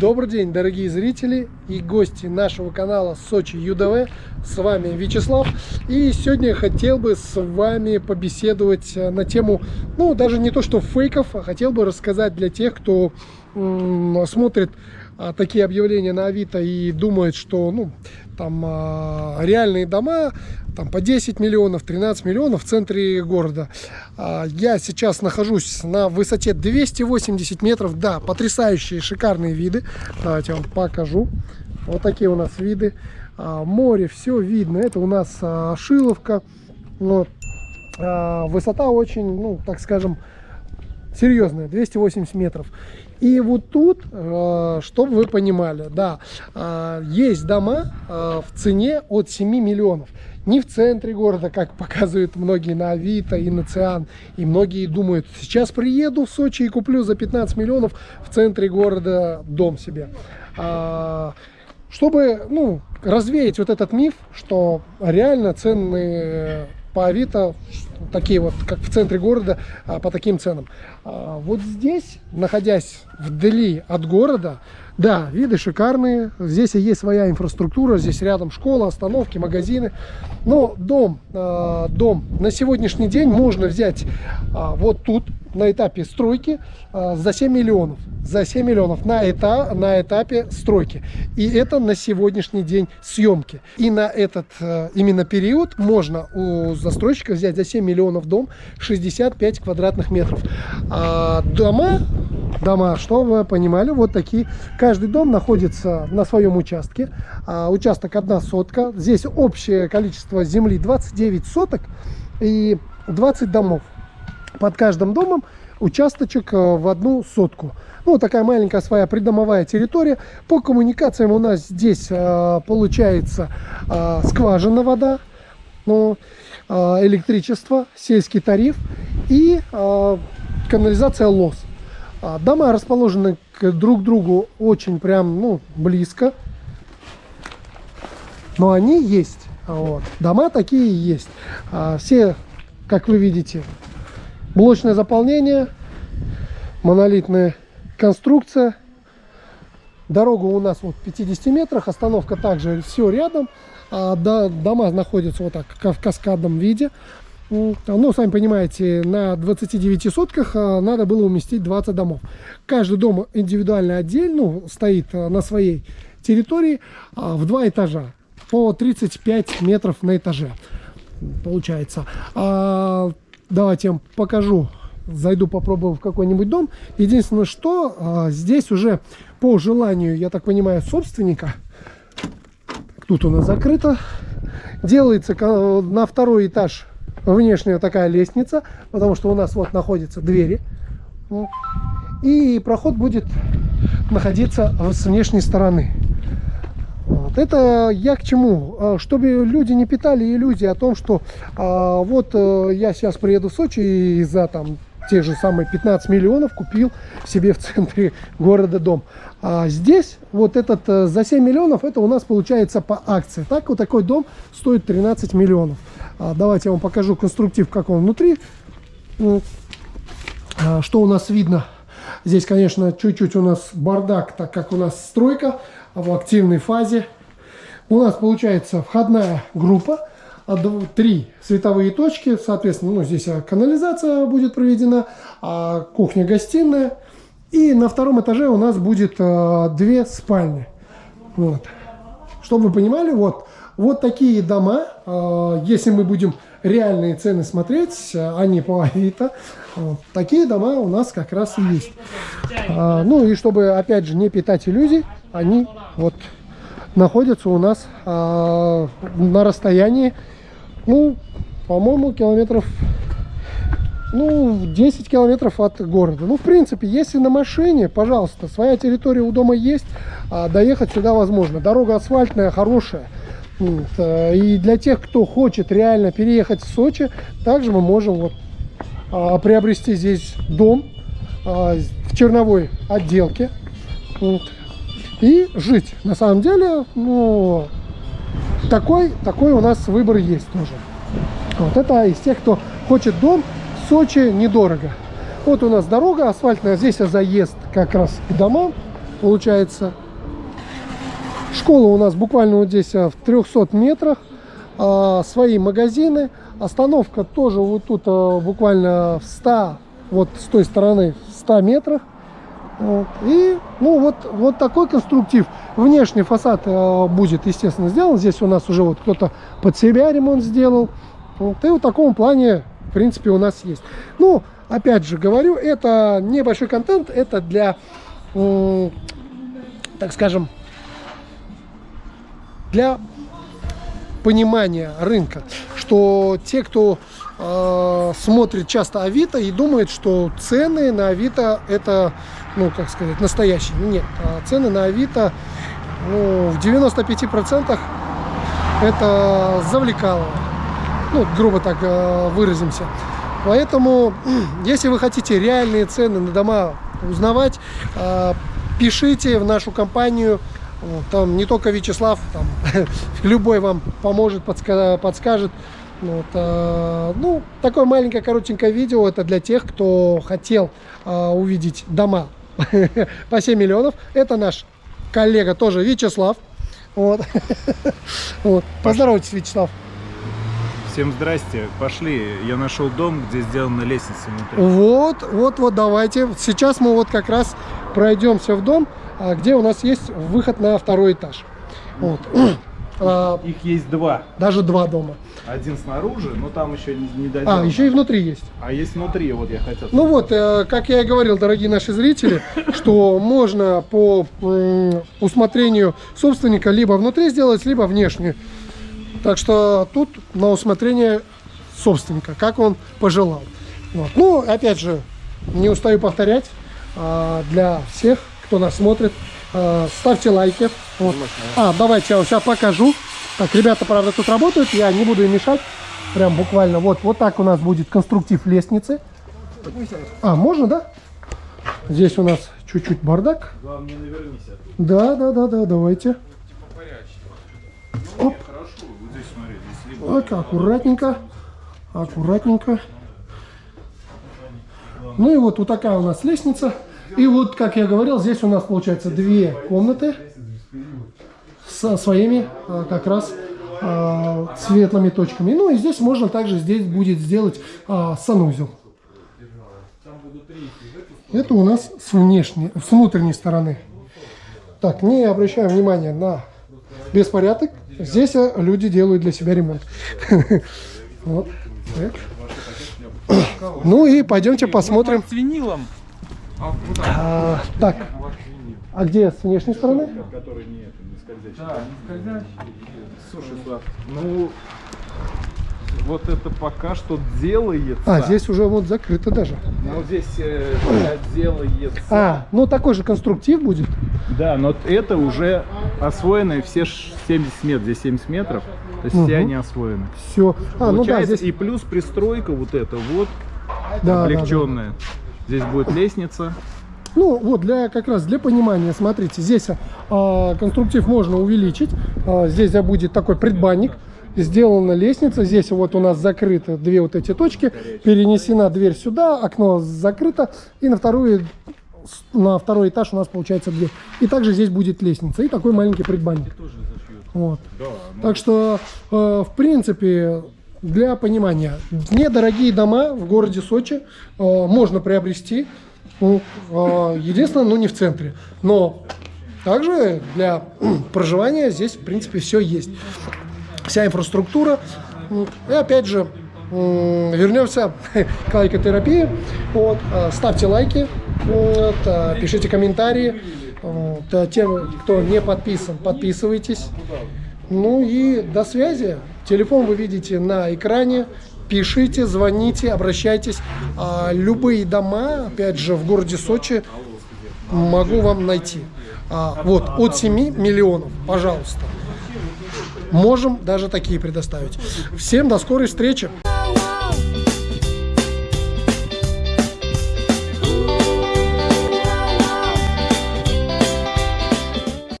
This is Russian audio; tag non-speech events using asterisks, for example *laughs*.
Добрый день, дорогие зрители и гости нашего канала Сочи ЮДВ. С вами Вячеслав. И сегодня я хотел бы с вами побеседовать э, на тему, ну, даже не то что фейков, а хотел бы рассказать для тех, кто смотрит такие объявления на Авито и думает, что, ну, там а, реальные дома там по 10 миллионов, 13 миллионов в центре города. А, я сейчас нахожусь на высоте 280 метров. Да, потрясающие, шикарные виды. Давайте я вам покажу. Вот такие у нас виды. А, море, все видно. Это у нас а, Шиловка. Вот. Высота очень, ну, так скажем, серьезная, 280 метров. И вот тут, чтобы вы понимали, да, есть дома в цене от 7 миллионов не в центре города, как *laughs* показывают многие на Авито и на Циан. И многие думают, сейчас приеду в Сочи и куплю за 15 миллионов в центре города дом себе. А, чтобы ну, развеять вот этот миф, что реально цены по Авито такие вот, как в центре города, а, по таким ценам. А, вот здесь, находясь вдали от города, да, виды шикарные. Здесь есть своя инфраструктура. Здесь рядом школа, остановки, магазины. Но дом, э, дом на сегодняшний день можно взять вот тут, на этапе стройки, за 7 миллионов. За 7 миллионов на, эта, на этапе стройки. И это на сегодняшний день съемки. И на этот э, именно период можно у застройщика взять за 7 миллионов дом 65 квадратных метров. А дома дома, что вы понимали, вот такие. Каждый дом находится на своем участке. А, участок одна сотка. Здесь общее количество земли 29 соток и 20 домов. Под каждым домом участочек э, в одну сотку. Ну, такая маленькая своя придомовая территория. По коммуникациям у нас здесь э, получается э, скважина вода, ну, э, электричество, сельский тариф и э, канализация ЛОС. А, дома расположены друг к другу очень прям, ну, близко. Но они есть. Вот. Дома такие есть. А, все, как вы видите, блочное заполнение, монолитная конструкция. Дорога у нас вот в 50 метрах, остановка также все рядом. А, дома находятся вот так в каскадном виде. Ну, сами понимаете, на 29 сотках а, надо было уместить 20 домов. Каждый дом индивидуально отдельно ну, стоит а, на своей территории а, в два этажа по 35 метров на этаже получается. Давайте я вам покажу зайду попробую в какой-нибудь дом. Единственное, что здесь уже по желанию, я так понимаю, собственника, тут у нас закрыто, делается на второй этаж внешняя такая лестница, потому что у нас вот находятся двери. И проход будет находиться с внешней стороны. Вот. Это я к чему? А, чтобы люди не питали иллюзии о том, что а, вот а, я сейчас приеду в Сочи и за там те же самые 15 миллионов купил себе в центре города дом. А здесь вот этот э, за 7 миллионов, это у нас получается по акции. Так вот такой дом стоит 13 миллионов. А, давайте я вам покажу конструктив, как он внутри. А, что у нас видно? Здесь, конечно, чуть-чуть у нас бардак, так как у нас стройка в активной фазе. У нас получается входная группа, три световые точки, соответственно, ну, здесь канализация будет проведена, кухня-гостиная. И на втором этаже у нас будет две спальни. Вот. Чтобы вы понимали, вот вот такие дома, а, если мы будем реальные цены смотреть, а не по Авито, вот, такие дома у нас как раз и есть. А, ну и чтобы, опять же, не питать иллюзий, они вот находятся у нас на расстоянии, ну, по-моему, километров ну, 10 километров от города. Ну, в принципе, если на машине, пожалуйста, своя территория у дома есть, доехать сюда возможно. Дорога асфальтная, хорошая. Э, и для тех, кто хочет реально переехать в Сочи, также мы можем вот а, приобрести здесь дом а, в черновой отделке вот, и жить. На самом деле, ну, такой, такой у нас выбор есть тоже. Вот это из тех, кто хочет дом в Сочи недорого. Вот у нас дорога асфальтная, здесь заезд как раз к домам. получается. Школа у нас буквально вот здесь а, в 300 метрах. А, свои магазины. Остановка тоже вот тут а, буквально в 100, вот с той стороны, в 100 метрах. Вот. И, ну, вот, вот такой конструктив. Внешний фасад э, будет, естественно, сделан. Здесь у нас уже вот кто-то под себя ремонт сделал. Вот. И в таком плане, в принципе, у нас есть. Ну, опять же говорю, это небольшой контент. Это для, э, так скажем, для понимания рынка, что те, кто э, смотрит часто Авито и думает, что цены на Авито это, ну, как сказать, настоящие. Нет, а цены на Авито ну, в 95% это завлекало. Ну, грубо так э, выразимся. Поэтому, *clears throat* если вы хотите реальные цены на дома узнавать, э, пишите в нашу компанию там не только Вячеслав, там, *laughs* любой вам поможет, подска подскажет. Вот, э, ну, такое маленькое коротенькое видео, это для тех, кто хотел э, увидеть дома *laughs* по 7 миллионов. Это наш коллега тоже Вячеслав. Вот. *laughs* вот. Поздоровайтесь, Вячеслав. Всем здрасте, пошли. Я нашел дом, где сделана лестница внутри. Вот, вот, вот, давайте. Сейчас мы вот как раз пройдемся в дом. А где у нас есть выход на второй этаж. Вот. А, Их есть два. Даже два дома. Один снаружи, но там еще не, не А, еще и внутри есть. А есть внутри, вот я хотел. Ну вот, э, как я и говорил, дорогие наши зрители, *laughs* что можно по усмотрению собственника либо внутри сделать, либо внешне. Так что тут на усмотрение собственника, как он пожелал. Вот. Ну, опять же, не устаю повторять, а, для всех кто нас смотрит. Э, ставьте лайки. Вот. А, давайте я вам сейчас покажу. Так, ребята, правда, тут работают, я не буду им мешать. Прям буквально вот, вот так у нас будет конструктив лестницы. А, можно, да? Здесь у нас чуть-чуть бардак. Да, да, да, да, давайте. Оп. Так, аккуратненько. Аккуратненько. Ну и вот, вот такая у нас лестница. И вот, как я говорил, здесь у нас получается две комнаты со своими а, как раз а, светлыми точками. Ну и здесь можно также здесь будет сделать а, санузел. Это у нас с внешней, с внутренней стороны. Так, не обращаем внимания на беспорядок. Здесь люди делают для себя ремонт. *laughs* Ну и пойдемте посмотрим. С винилом. А, так, а где с внешней стороны? Который не, не скользящий. Да, не скользящий. Слушай, Слав, ну вот это пока что делается. А, здесь уже вот закрыто даже. Ну, здесь э, делается. А, ну такой же конструктив будет? Да, но это уже освоено все 70 метров. Здесь 70 метров, то есть угу. все они освоены. Все. А, ну да, здесь... И плюс пристройка вот эта вот, да, облегченная. Да, да. Здесь будет лестница. Ну, вот, для как раз для понимания, смотрите, здесь а, конструктив можно увеличить. А, здесь будет такой предбанник. Сделана лестница. Здесь вот у нас закрыты две вот эти точки. Перенесена дверь сюда, окно закрыто. И на вторую на второй этаж у нас получается дверь. И также здесь будет лестница. И такой маленький предбанник. Вот. Так что, э, в принципе, для понимания, недорогие дома в городе Сочи э, можно приобрести, ну, э, единственное, ну не в центре, но также для *clears throat* проживания здесь, в принципе, все есть. Вся инфраструктура. И опять же, вернемся *laughs* к лайкотерапии. Вот, э, ставьте лайки, вот, э, пишите комментарии. Вот, э, тем, кто не подписан, подписывайтесь. Ну и до связи. Телефон вы видите на экране. Пишите, звоните, обращайтесь. А, любые дома, опять же, в городе Сочи могу вам найти. А, вот, от 7 миллионов, пожалуйста. Можем даже такие предоставить. Всем до скорой встречи.